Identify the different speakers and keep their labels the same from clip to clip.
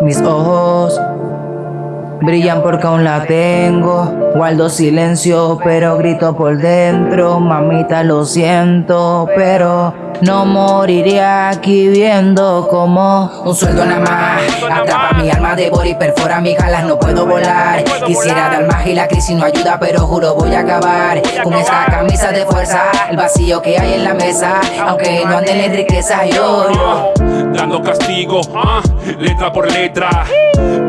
Speaker 1: Mis ojos brillan porque aún la tengo. Guardo silencio, pero grito por dentro. Mamita, lo siento, pero no moriría aquí viendo como un sueldo nada más. Atrapa mi alma, devora y perfora mis galas, no puedo volar. Quisiera dar más y la crisis no ayuda, pero juro voy a acabar con esta camisa de fuerza. El vacío que hay en la mesa, aunque no anden en riqueza, yo, yo.
Speaker 2: Dando castigo, ah, letra por letra.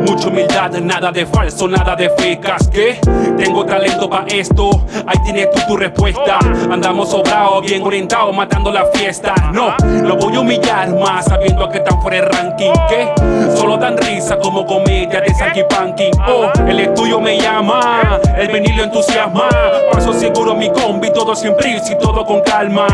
Speaker 2: Mucha humildad, nada de falso, nada de fecas. ¿Qué? Tengo talento para esto. Ahí tienes tú tu respuesta. Andamos sobrados, bien orientados, matando la fiesta. No, lo voy a humillar más sabiendo que están fuera el ranking. ¿Qué? Solo dan como comedia de Sanky Panking. Oh, el estudio me llama, el venir entusiasma. Paso seguro mi combi, todo sin prisa y todo con calma.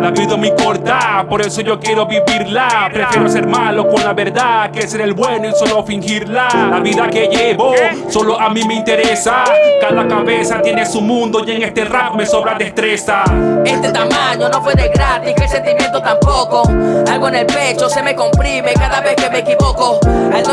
Speaker 2: La vida es muy corta, por eso yo quiero vivirla. Prefiero ser malo con la verdad que ser el bueno y solo fingirla. La vida que llevo solo a mí me interesa. Cada cabeza tiene su mundo y en este rap me sobra destreza.
Speaker 3: Este tamaño no fue de gratis, que el sentimiento tampoco. Algo en el pecho se me comprime cada vez que me equivoco.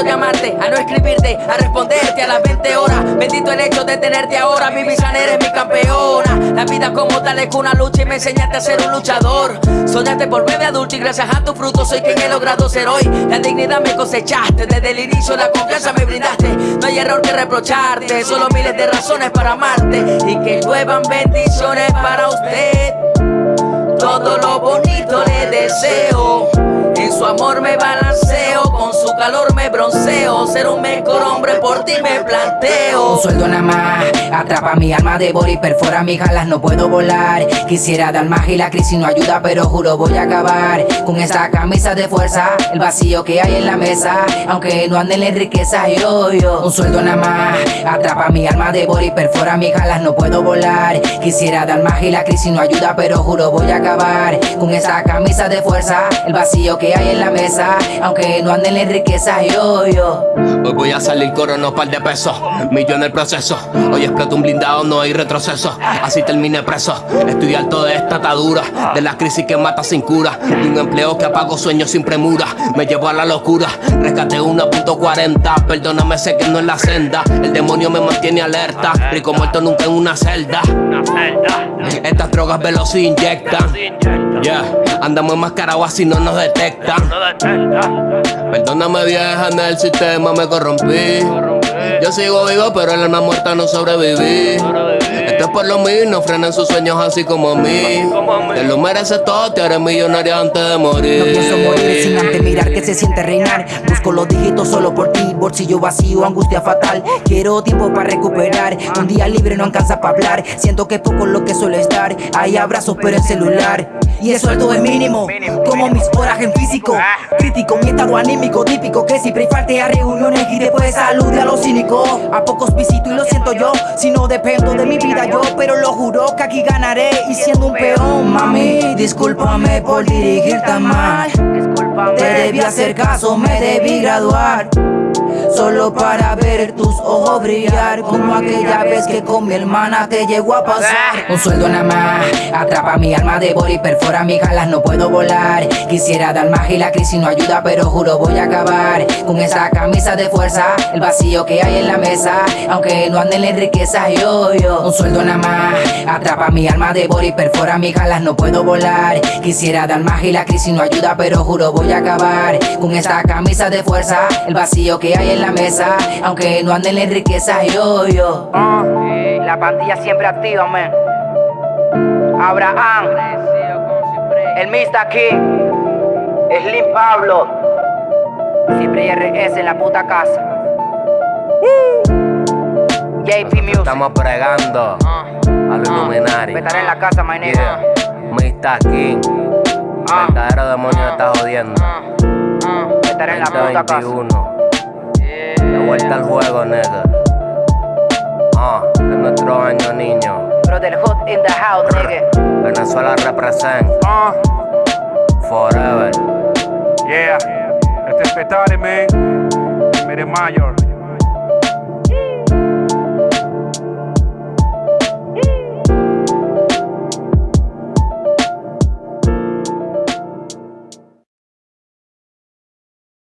Speaker 3: A no escribirte, a responderte a las 20 horas. Bendito el hecho de tenerte ahora, mi Visan eres mi campeona. La vida como tal es una lucha y me enseñaste a ser un luchador. Soñaste por bebé adulto y gracias a tu fruto soy quien he logrado ser hoy. La dignidad me cosechaste, desde el inicio la confianza me brindaste. No hay error que reprocharte, solo miles de razones para amarte. Y que lluevan bendiciones para usted. Todo lo bonito le deseo. En su amor me balanceo, con su calor me bronceo. Ser un mejor hombre por ti me planteo.
Speaker 1: Un sueldo nada más, atrapa mi alma, devora y perfora mis galas, no puedo volar. Quisiera dar más y la crisis no ayuda, pero juro voy a acabar con esta camisa de fuerza. El vacío que hay en la mesa, aunque no anden en riqueza, yo, yo. Un sueldo nada más, atrapa mi alma, devora y perfora mis galas, no puedo volar. Quisiera dar más y la crisis no ayuda, pero juro voy a acabar con esta camisa de fuerza. El vacío que hay en la mesa, aunque no anden en riqueza, yo, yo.
Speaker 4: Hoy voy a salir corono par de pesos, millón en el proceso. Hoy explota un blindado, no hay retroceso. Así terminé preso. Estoy alto de esta atadura, de la crisis que mata sin cura. De un empleo que apago sueños sin premura. Me llevó a la locura, rescaté 1.40. Perdóname, sé que no es la senda. El demonio me mantiene alerta. Rico muerto nunca en una celda. Estas drogas veloz inyectan. Yeah, andamos enmascarados así no nos detectan. Perdóname vieja, en el sistema me corrompí. Yo sigo vivo, pero el alma muerta no sobreviví. Es por lo mismo, frenan sus sueños así como a mí. Te lo mereces todo, te haré millonario antes de morir.
Speaker 1: No pienso morir sin antes mirar que se siente reinar. Busco los dígitos solo por ti, bolsillo vacío, angustia fatal. Quiero tiempo para recuperar. Un día libre no alcanza para hablar. Siento que es poco lo que suele estar. Hay abrazos, pero en celular. Y el sueldo es mínimo, como mis horas en físico. Crítico, mi estado anímico, típico. Que siempre falte a reuniones y después salud a los cínicos. A pocos visito y lo siento yo. Si no dependo de mi vida yo, pero lo juro que aquí ganaré. Y siendo un peón, mami, discúlpame por dirigir tan mal. Te debí hacer caso, me debí graduar. Solo para ver tus ojos brillar Como aquella vez que con mi hermana te llegó a pasar. Un sueldo nada más, atrapa mi alma, devora y perfora mis galas, no puedo volar. Quisiera dar más y la crisis no ayuda, pero juro voy a acabar Con esta camisa de fuerza, el vacío que hay en la mesa Aunque no anden en riqueza, yo, yo. Un sueldo nada más, atrapa mi alma, devora y perfora mis galas, no puedo volar. Quisiera dar más y la crisis no ayuda, pero juro voy a acabar Con esta camisa de fuerza, el vacío que hay en la mesa Aunque no anden en riqueza, yo, yo
Speaker 3: Ah, la pandilla siempre activa, man. Abraham, el Mista King, Slim Pablo, siempre hay RS en la puta casa. JP Music,
Speaker 4: Estamos pregando a los Illuminati.
Speaker 3: estaré en la casa, my nigga.
Speaker 4: Yeah, Mr. King. Verdadero demonio me está jodiendo.
Speaker 3: Estaré en la puta casa.
Speaker 4: 2021. De vuelta al juego, nigga. Ah, es nuestro año, niño.
Speaker 3: Brotherhood in the house, nigga.
Speaker 4: Venezuela represent
Speaker 2: Ah,
Speaker 4: forever.
Speaker 2: yeah. Este es Petare, man. Mere Mayor.